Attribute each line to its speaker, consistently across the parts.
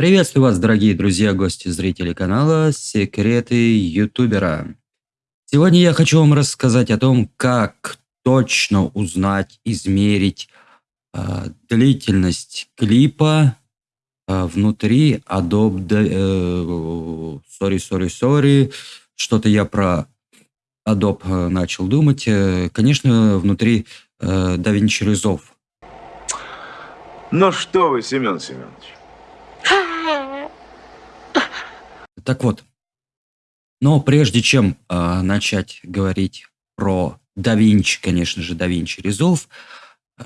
Speaker 1: Приветствую вас, дорогие друзья, гости, зрители канала «Секреты ютубера». Сегодня я хочу вам рассказать о том, как точно узнать, измерить э, длительность клипа э, внутри Adobe... Э, sorry, sorry, sorry. Что-то я про Adobe э, начал думать. Э, конечно, внутри э, DaVinci Resolve.
Speaker 2: Ну что вы, Семен Семенович.
Speaker 1: Так вот, но прежде чем э, начать говорить про Da Vinci, конечно же, Da Vinci Resolve, э,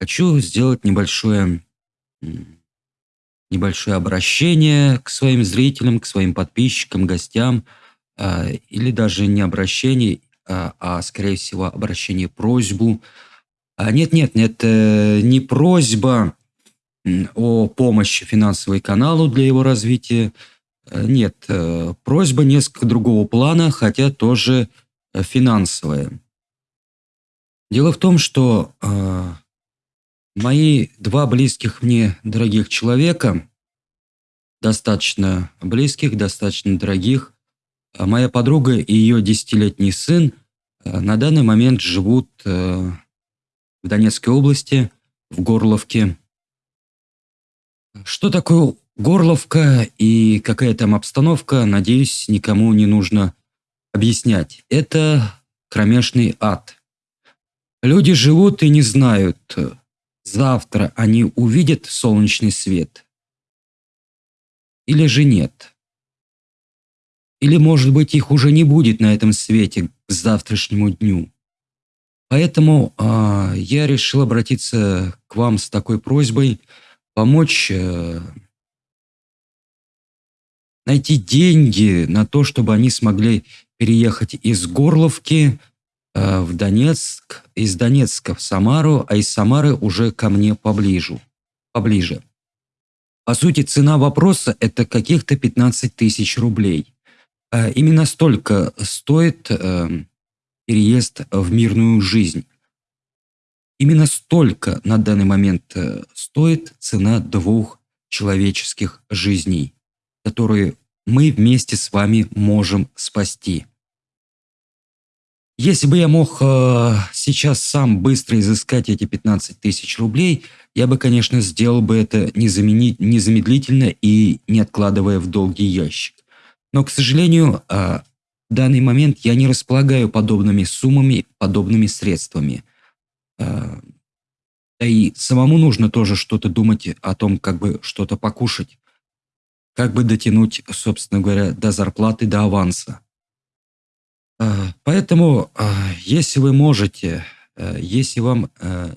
Speaker 1: хочу сделать небольшое, небольшое обращение к своим зрителям, к своим подписчикам, гостям, э, или даже не обращение, э, а, скорее всего, обращение, просьбу. А, нет, нет, нет, э, не просьба о помощи финансовой каналу для его развития, нет, э, просьба несколько другого плана, хотя тоже э, финансовая. Дело в том, что э, мои два близких мне дорогих человека, достаточно близких, достаточно дорогих, моя подруга и ее десятилетний сын э, на данный момент живут э, в Донецкой области, в Горловке. Что такое Горловка и какая там обстановка, надеюсь, никому не нужно объяснять. Это кромешный ад. Люди живут и не знают, завтра они увидят солнечный свет или же нет. Или, может быть, их уже не будет на этом свете к завтрашнему дню. Поэтому э, я решил обратиться к вам с такой просьбой помочь э, найти деньги на то, чтобы они смогли переехать из Горловки э, в Донецк, из Донецка в Самару, а из Самары уже ко мне поближе. поближе. По сути, цена вопроса – это каких-то 15 тысяч рублей. Э, именно столько стоит э, переезд в мирную жизнь. Именно столько на данный момент э, стоит цена двух человеческих жизней которые мы вместе с вами можем спасти. Если бы я мог э, сейчас сам быстро изыскать эти 15 тысяч рублей, я бы, конечно, сделал бы это незамедлительно и не откладывая в долгий ящик. Но, к сожалению, э, в данный момент я не располагаю подобными суммами, подобными средствами. Э, да и самому нужно тоже что-то думать о том, как бы что-то покушать как бы дотянуть, собственно говоря, до зарплаты, до аванса. А, поэтому, а, если вы можете, а, если вам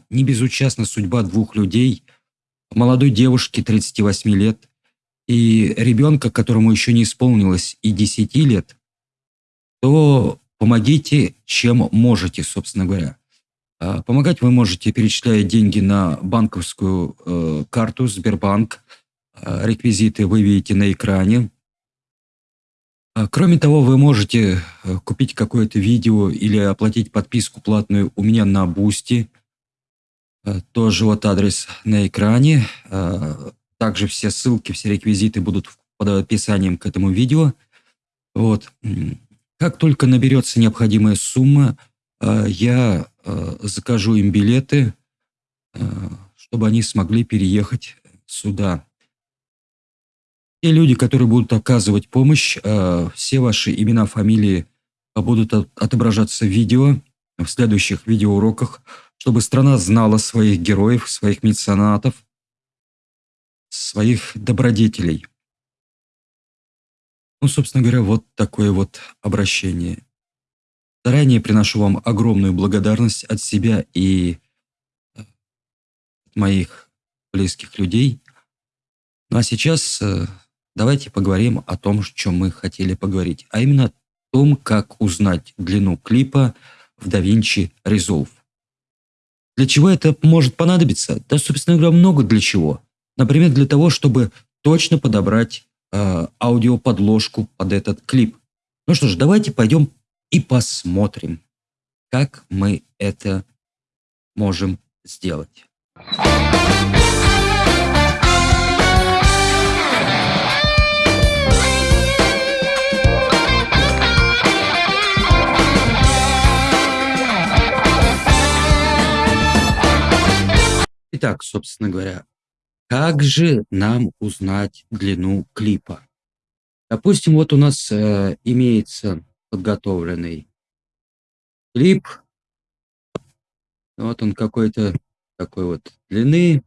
Speaker 1: не безучастна судьба двух людей, молодой девушки 38 лет и ребенка, которому еще не исполнилось и 10 лет, то помогите, чем можете, собственно говоря. Помогать вы можете, перечисляя деньги на банковскую э, карту Сбербанк – реквизиты вы видите на экране. А, кроме того, вы можете э, купить какое-то видео или оплатить подписку платную у меня на Boosty. Э, тоже вот адрес на экране. Также все ссылки, все реквизиты будут под описанием к этому видео. Вот. Как только наберется необходимая сумма, я закажу им билеты, чтобы они смогли переехать сюда. Те люди, которые будут оказывать помощь, э, все ваши имена, фамилии будут отображаться в видео, в следующих видеоуроках, чтобы страна знала своих героев, своих меценатов, своих добродетелей. Ну, собственно говоря, вот такое вот обращение. Заранее приношу вам огромную благодарность от себя и от моих близких людей. Ну а сейчас э, давайте поговорим о том, о чем мы хотели поговорить, а именно о том, как узнать длину клипа в DaVinci Resolve. Для чего это может понадобиться? Да, собственно говоря, много для чего. Например, для того, чтобы точно подобрать э, аудиоподложку под этот клип. Ну что ж, давайте пойдем и посмотрим, как мы это можем сделать. Итак, собственно говоря, как же нам узнать длину клипа? Допустим, вот у нас э, имеется подготовленный клип. Вот он какой-то такой вот длины.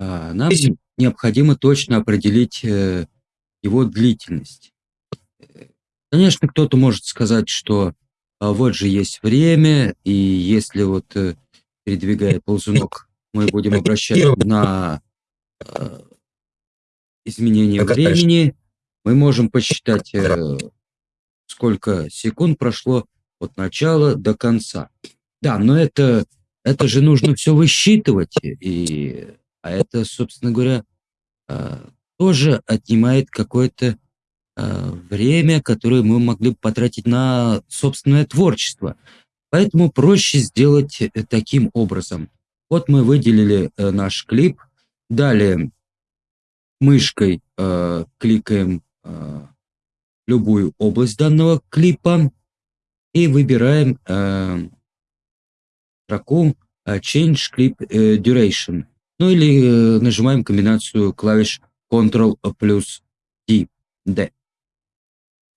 Speaker 1: А, нам необходимо точно определить э, его длительность. Конечно, кто-то может сказать, что а вот же есть время, и если вот э, передвигая ползунок, мы будем обращать на э, изменение времени, мы можем посчитать, э, сколько секунд прошло от начала до конца. Да, но это, это же нужно все высчитывать, и, а это, собственно говоря, э, тоже отнимает какое-то э, время, которое мы могли бы потратить на собственное творчество. Поэтому проще сделать э, таким образом. Вот мы выделили э, наш клип, далее мышкой э, кликаем э, любую область данного клипа и выбираем э, строку э, Change Clip Duration. Ну или э, нажимаем комбинацию клавиш Ctrl плюс D. D.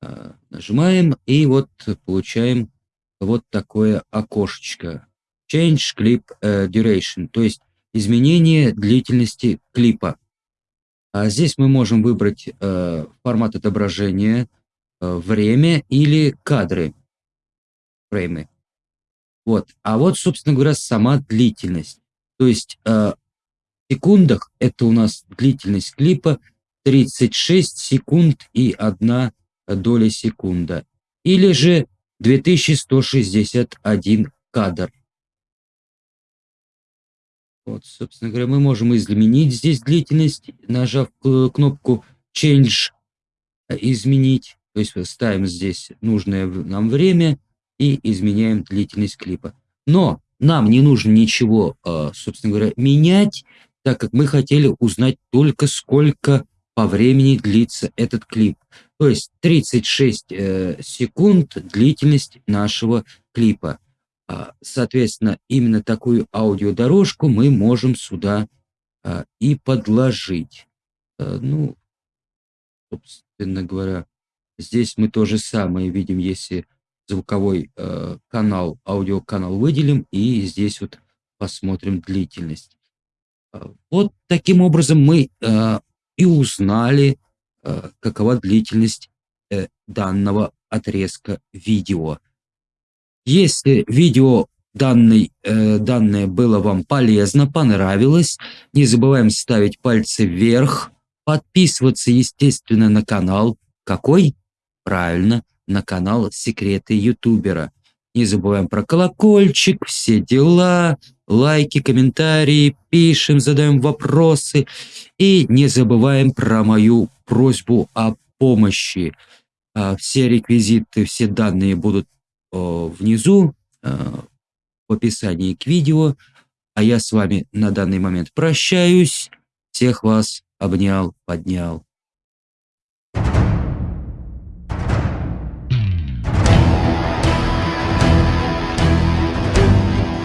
Speaker 1: Э, нажимаем и вот получаем вот такое окошечко. Change Clip э, Duration, то есть изменение длительности клипа. А здесь мы можем выбрать э, формат отображения, э, время или кадры, фреймы. Вот. А вот, собственно говоря, сама длительность. То есть э, в секундах это у нас длительность клипа 36 секунд и 1 доля секунда. Или же 2161 кадр. Вот, собственно говоря, мы можем изменить здесь длительность, нажав кнопку Change, изменить. То есть ставим здесь нужное нам время и изменяем длительность клипа. Но нам не нужно ничего, э, собственно говоря, менять, так как мы хотели узнать только сколько по времени длится этот клип. То есть 36 э, секунд длительность нашего клипа. А, соответственно, именно такую аудиодорожку мы можем сюда а, и подложить. А, ну, собственно говоря, здесь мы то же самое видим, если звуковой канал, аудиоканал выделим, и здесь вот посмотрим длительность. Вот таким образом мы и узнали, какова длительность э, данного отрезка видео. Если видео данный, э, данное было вам полезно, понравилось, не забываем ставить пальцы вверх, подписываться, естественно, на канал. Какой? Правильно, на канал Секреты Ютубера. Не забываем про колокольчик, все дела, лайки, комментарии, пишем, задаем вопросы. И не забываем про мою просьбу о помощи. А, все реквизиты, все данные будут внизу в описании к видео. А я с вами на данный момент прощаюсь. Всех вас обнял, поднял.